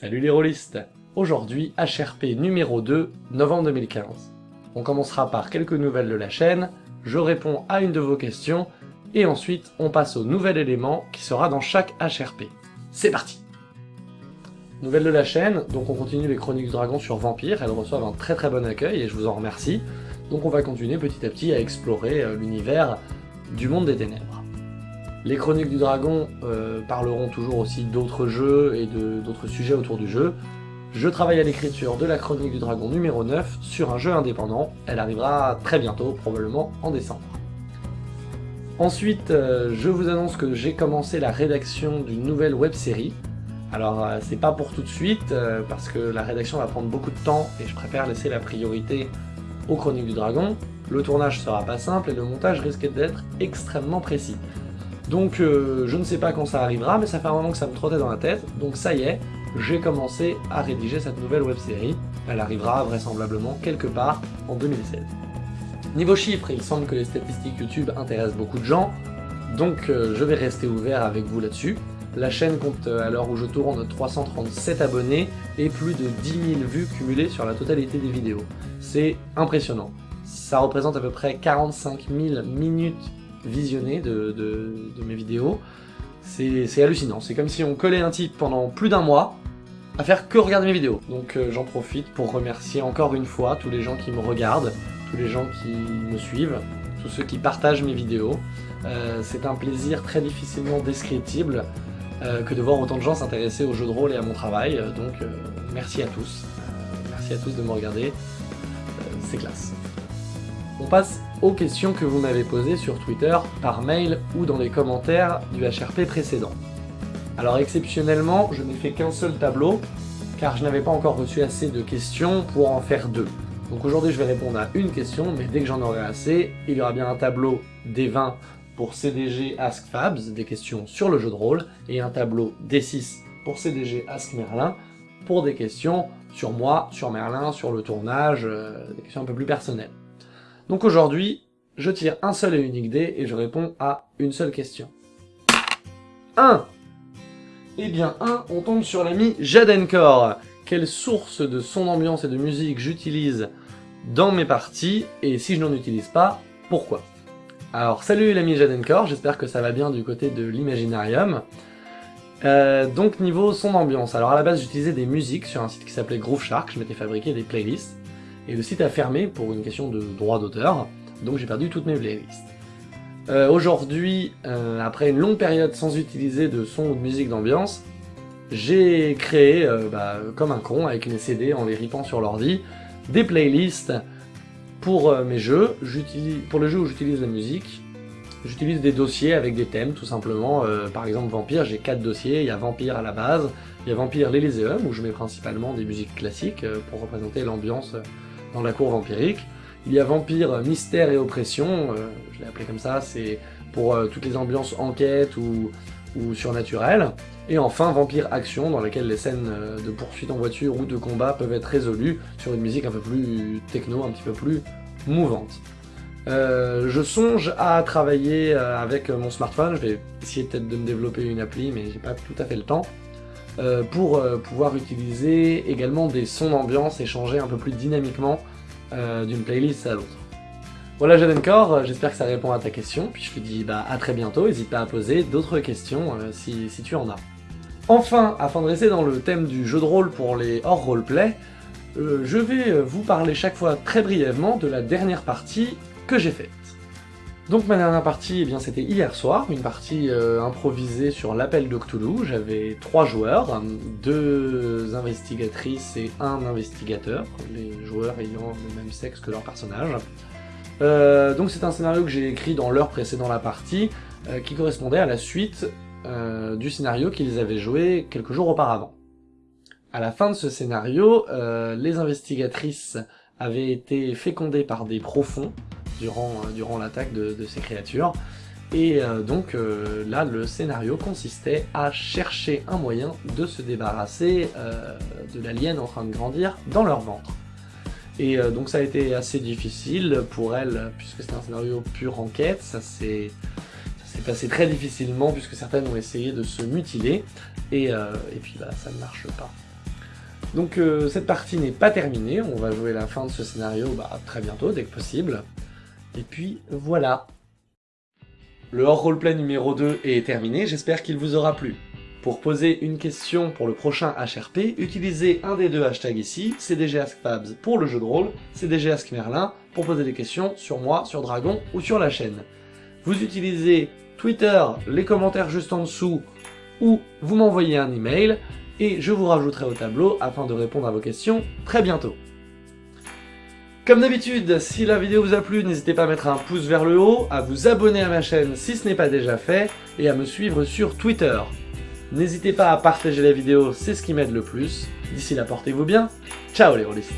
Salut les rôlistes Aujourd'hui, HRP numéro 2, novembre 2015. On commencera par quelques nouvelles de la chaîne, je réponds à une de vos questions, et ensuite on passe au nouvel élément qui sera dans chaque HRP. C'est parti Nouvelle de la chaîne, donc on continue les Chroniques du Dragon sur Vampire, elles reçoivent un très très bon accueil et je vous en remercie. Donc on va continuer petit à petit à explorer euh, l'univers du monde des ténèbres. Les Chroniques du Dragon euh, parleront toujours aussi d'autres jeux et d'autres sujets autour du jeu. Je travaille à l'écriture de la Chronique du Dragon numéro 9 sur un jeu indépendant. Elle arrivera très bientôt, probablement en décembre. Ensuite, euh, je vous annonce que j'ai commencé la rédaction d'une nouvelle web-série. Alors, euh, c'est pas pour tout de suite, parce que la rédaction va prendre beaucoup de temps et je préfère laisser la priorité aux Chroniques du Dragon. Le tournage sera pas simple et le montage risque d'être extrêmement précis. Donc euh, je ne sais pas quand ça arrivera, mais ça fait un moment que ça me trottait dans la tête, donc ça y est, j'ai commencé à rédiger cette nouvelle web-série. Elle arrivera vraisemblablement quelque part en 2016. Niveau chiffres, il semble que les statistiques YouTube intéressent beaucoup de gens, donc euh, je vais rester ouvert avec vous là-dessus. La chaîne compte euh, à l'heure où je tourne 337 abonnés et plus de 10 000 vues cumulées sur la totalité des vidéos. C'est impressionnant. Ça représente à peu près 45 000 minutes visionner de, mes vidéos. C'est hallucinant, c'est comme si on collait un type pendant plus d'un mois à faire que regarder mes vidéos. Donc euh, j'en profite pour remercier encore une fois tous les gens qui me regardent, tous les gens qui me suivent, tous ceux qui partagent mes vidéos. Euh, c'est un plaisir très difficilement descriptible euh, que de voir autant de gens s'intéresser au jeu de rôle et à mon travail, donc merci à tous. merci à tous de me regarder, c'est classe. On passe aux questions que vous m'avez posées sur Twitter, par mail ou dans les commentaires du HRP précédent. Alors exceptionnellement, je n'ai fait qu'un seul tableau, car je n'avais pas encore reçu assez de questions pour en faire deux. Donc aujourd'hui je vais répondre à une question, mais dès que j'en aurai assez, il y aura bien un tableau des 20 pour CDG Ask Fabs, des questions sur le jeu de rôle, et un tableau D6 pour CDG Ask Merlin, pour des questions sur moi, sur Merlin, sur le tournage, euh, des questions un peu plus personnelles. Donc aujourd'hui, je tire un seul et unique dé et je réponds à une seule question. 1 Eh bien 1, on tombe sur l'ami Jadenkor. Quelle source de son ambiance et de musique j'utilise dans mes parties, et si je n'en utilise pas, pourquoi? Alors salut l'ami Jadenkor, j'espère que ça va bien du côté de l'Imaginarium. Euh, donc niveau son ambiance, alors à la base j'utilisais des musiques sur un site qui s'appelait Groove Shark, je m'étais fabriqué des playlists, et le site a fermé pour une question de droit d'auteur, donc j'ai perdu toutes mes playlists. Euh, Aujourd'hui, euh, après une longue période sans utiliser de son ou de musique d'ambiance, j'ai créé, euh, bah, comme un con, avec mes CD en les ripant sur l'ordi, des playlists pour mes jeux. Pour les jeux où j'utilise la musique, j'utilise des dossiers avec des thèmes, tout simplement. par exemple, Vampire, j'ai quatre dossiers. Il y a Vampire à la base, il y a Vampire l'Elyséum, où je mets principalement des musiques classiques pour représenter l'ambiance dans la cour vampirique. Il y a Vampire, Mystère et Oppression, euh, je l'ai appelé comme ça, c'est pour euh, toutes les ambiances enquête ou, ou surnaturelles. Et enfin Vampire Action, dans laquelle les scènes euh, de poursuite en voiture ou de combat peuvent être résolues sur une musique un peu plus techno, un petit peu plus mouvante. je songe à travailler avec mon smartphone, je vais essayer peut-être de me développer une appli, mais j'ai pas tout à fait le temps, pour pouvoir utiliser également des sons d'ambiance et changer un peu plus dynamiquement euh, d'une playlist à l'autre. Voilà Jadenkor, euh, j'espère que ça répond à ta question, puis je te dis bah, à très bientôt, n'hésite pas à poser d'autres questions euh, si, si, tu en as. Enfin, afin de rester dans le thème du jeu de rôle pour les hors roleplay, je vais vous parler chaque fois très brièvement de la dernière partie que j'ai faite. Donc ma dernière partie, eh bien c'était hier soir, une partie euh, improvisée sur l'appel de. J'avais trois joueurs, deux investigatrices et un investigateur, les joueurs ayant le même sexe que leur personnage. Euh, donc c'est un scénario que j'ai écrit dans l'heure précédant la partie, euh, qui correspondait à la suite du scénario qu'ils avaient joué quelques jours auparavant. À la fin de ce scénario, les investigatrices avaient été fécondées par des profonds, durant, euh, durant l'attaque de, ces créatures. Et euh, donc euh, là, le scénario consistait à chercher un moyen de se débarrasser de l'alien en train de grandir dans leur ventre. Et donc ça a été assez difficile pour elle, puisque c'était un scénario pur enquête, ça s'est passé très difficilement, puisque certaines ont essayé de se mutiler, et, et puis bah, ça ne marche pas. Donc euh, cette partie n'est pas terminée, on va jouer la fin de ce scénario bah, très bientôt, dès que possible. Et puis voilà. Le hors roleplay numéro 2 est terminé, j'espère qu'il vous aura plu. Pour poser une question pour le prochain HRP, utilisez un des deux hashtags ici, CDGAskFabs pour le jeu de rôle, CDGAskMerlin pour poser des questions sur moi, sur Dragon ou sur la chaîne. Vous utilisez Twitter, les commentaires juste en dessous, ou vous m'envoyez un email, et je vous rajouterai au tableau afin de répondre à vos questions très bientôt. Comme d'habitude, si la vidéo vous a plu, n'hésitez pas à mettre un pouce vers le haut, à vous abonner à ma chaîne si ce n'est pas déjà fait, et à me suivre sur Twitter. N'hésitez pas à partager la vidéo, c'est ce qui m'aide le plus. D'ici là, portez-vous bien. Ciao les rôlistes